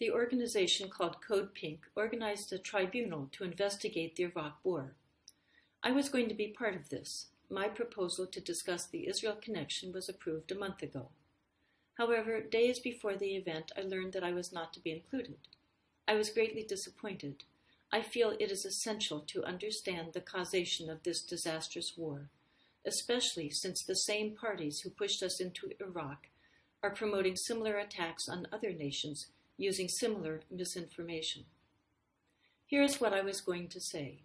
The organization called Code Pink organized a tribunal to investigate the Iraq War. I was going to be part of this. My proposal to discuss the Israel connection was approved a month ago. However, days before the event, I learned that I was not to be included. I was greatly disappointed. I feel it is essential to understand the causation of this disastrous war, especially since the same parties who pushed us into Iraq are promoting similar attacks on other nations using similar misinformation. Here is what I was going to say.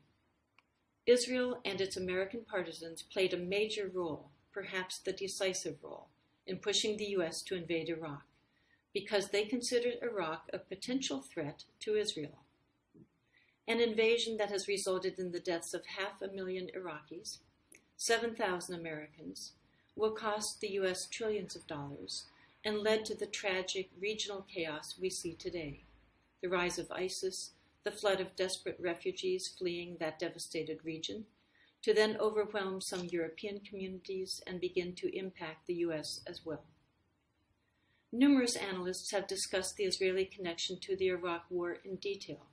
Israel and its American partisans played a major role, perhaps the decisive role, in pushing the U.S. to invade Iraq because they considered Iraq a potential threat to Israel. An invasion that has resulted in the deaths of half a million Iraqis, 7,000 Americans, will cost the U.S. trillions of dollars and led to the tragic regional chaos we see today the rise of ISIS, the flood of desperate refugees fleeing that devastated region, to then overwhelm some European communities and begin to impact the US as well. Numerous analysts have discussed the Israeli connection to the Iraq War in detail.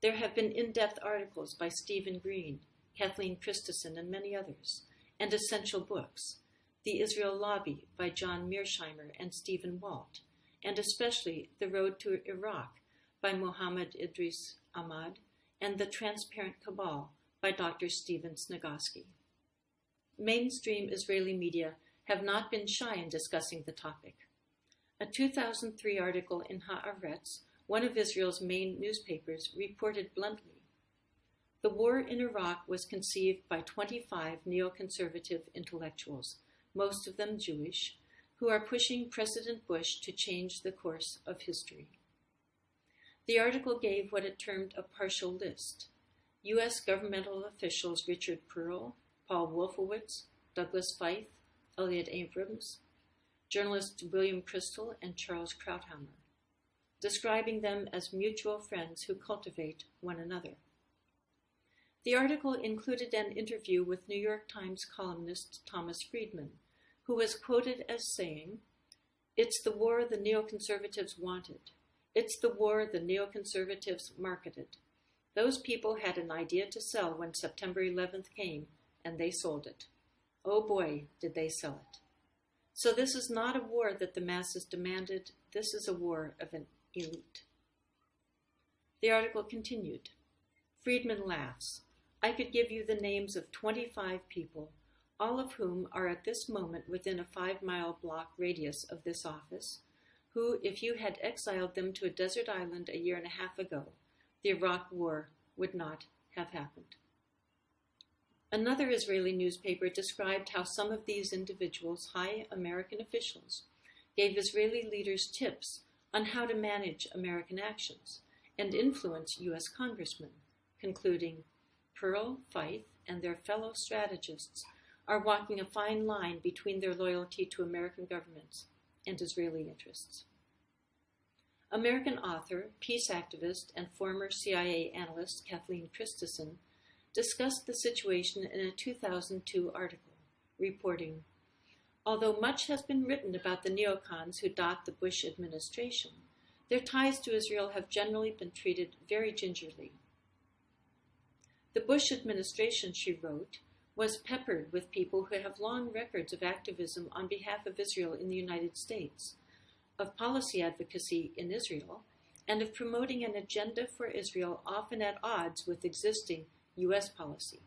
There have been in depth articles by Stephen Green, Kathleen Christison, and many others, and essential books the Israel Lobby by John Mearsheimer and Stephen Walt, and especially The Road to Iraq by Muhammad Idrees Ahmad and The Transparent Cabal by Dr. Stephen Sniegoski. Mainstream Israeli media have not been shy in discussing the topic. A 2003 article in Haaretz, one of Israel's main newspapers, reported bluntly The war in Iraq was conceived by 25 neoconservative intellectuals most of them Jewish, who are pushing President Bush to change the course of history. The article gave what it termed a partial list. U.S. governmental officials Richard Perle, Paul Wolfowitz, Douglas Feith, Elliott Abrams, journalists William Kristol and Charles Krauthammer, describing them as mutual friends who cultivate one another. The article included an interview with New York Times columnist Thomas Friedman, who was quoted as saying, It's the war the neoconservatives wanted. It's the war the neoconservatives marketed. Those people had an idea to sell when September 11th came, and they sold it. Oh boy, did they sell it. So this is not a war that the masses demanded, this is a war of an elite. The article continued. Friedman laughs. I could give you the names of 25 people all of whom are at this moment within a five mile block radius of this office, who, if you had exiled them to a desert island a year and a half ago, the Iraq War would not have happened. Another Israeli newspaper described how some of these individuals, high American officials, gave Israeli leaders tips on how to manage American actions and influence U.S. congressmen, concluding Perle, Feith, and their fellow strategists are walking a fine line between their loyalty to American governments and Israeli interests. American author, peace activist, and former CIA analyst Kathleen Christison discussed the situation in a 2002 article, reporting Although much has been written about the neocons who dot the Bush administration, their ties to Israel have generally been treated very gingerly. The Bush administration, she wrote, was peppered with people who have long records of activism on behalf of Israel in the United States, of policy advocacy in Israel, and of promoting an agenda for Israel often at odds with existing U.S. policy.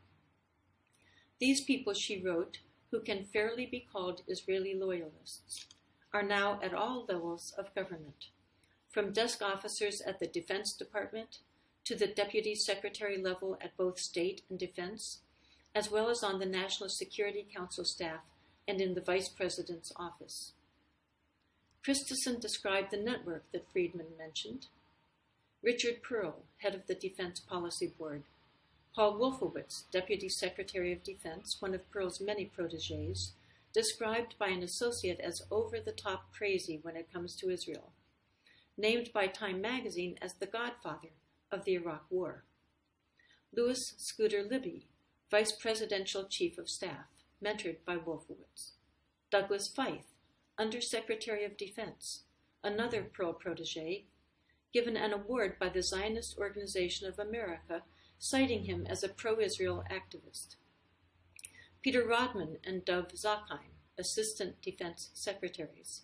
These people, she wrote, who can fairly be called Israeli loyalists, are now at all levels of government, from desk officers at the Defense Department to the Deputy Secretary level at both state and defense as well as on the National Security Council staff and in the Vice President's office. Christison described the network that Friedman mentioned. Richard Perle, head of the Defense Policy Board, Paul Wolfowitz, Deputy Secretary of Defense, one of Perle's many proteges, described by an associate as over the top crazy when it comes to Israel, named by Time magazine as the godfather of the Iraq War. Louis Scooter Libby, Vice Presidential Chief of Staff, mentored by Wolfowitz. Douglas Feith, Undersecretary of Defense, another Perle protege, given an award by the Zionist Organization of America, citing him as a pro Israel activist. Peter Rodman and Dov Zakheim, Assistant Defense Secretaries.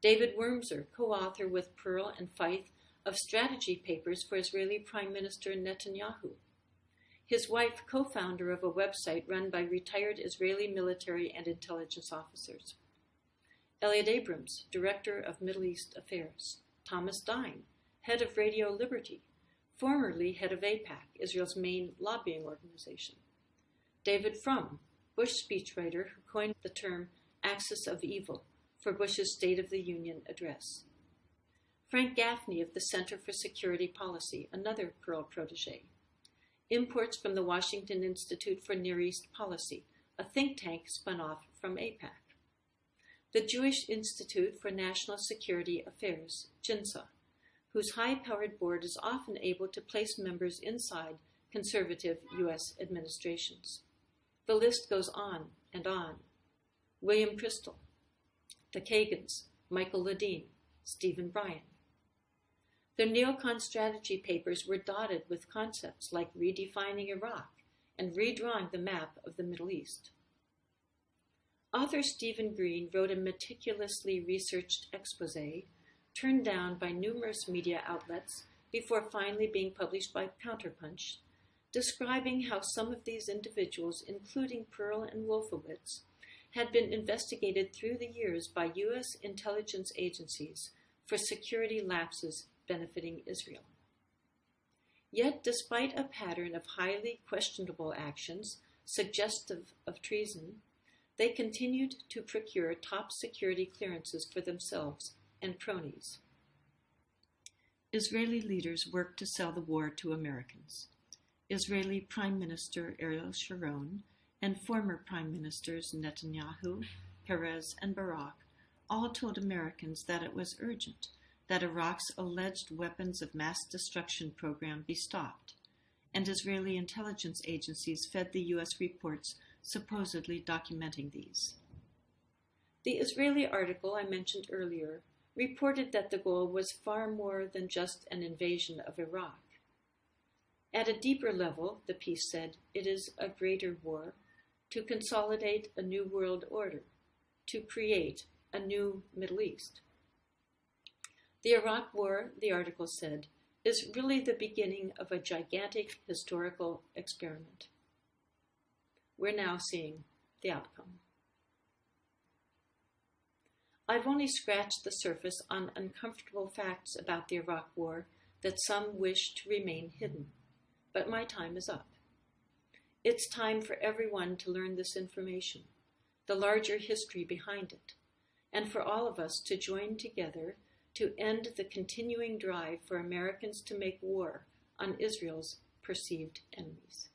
David Wurmser, co author with Perle and Feith of strategy papers for Israeli Prime Minister Netanyahu. His wife, co founder of a website run by retired Israeli military and intelligence officers. Elliott Abrams, Director of Middle East Affairs. Thomas Dine, Head of Radio Liberty, formerly head of AIPAC, Israel's main lobbying organization. David Frum, Bush speechwriter who coined the term axis of evil for Bush's State of the Union address. Frank Gaffney of the Center for Security Policy, another Perle protege. Imports from the Washington Institute for Near East Policy, a think tank spun off from AIPAC. The Jewish Institute for National Security Affairs, JINSA, whose high powered board is often able to place members inside conservative U.S. administrations. The list goes on and on. William Kristol, the Kagans, Michael Ledeen, Stephen Bryen. Their neocon strategy papers were dotted with concepts like redefining Iraq and redrawing the map of the Middle East. Author Stephen Green wrote a meticulously researched expose turned down by numerous media outlets before finally being published by Counterpunch, describing how some of these individuals, including Perle and Wolfowitz, had been investigated through the years by U.S. intelligence agencies for security lapses benefiting Israel. Yet, despite a pattern of highly questionable actions suggestive of treason, they continued to procure top security clearances for themselves and cronies. Israeli leaders worked to sell the war to Americans. Israeli Prime Minister Ariel Sharon and former Prime Ministers Netanyahu, Peres, and Barak all told Americans that it was urgent that Iraq's alleged weapons of mass destruction program be stopped, and Israeli intelligence agencies fed the U.S. reports supposedly documenting these. The Israeli article I mentioned earlier reported that the goal was far more than just an invasion of Iraq. At a deeper level, the piece said, it is a greater war to consolidate a new world order, to create a new Middle East. The Iraq War, the article said, is really the beginning of a gigantic historical experiment. We're now seeing the outcome. I've only scratched the surface on uncomfortable facts about the Iraq War that some wish to remain hidden, but my time is up. It's time for everyone to learn this information, the larger history behind it, and for all of us to join together to end the continuing drive for Americans to make war on Israel's perceived enemies.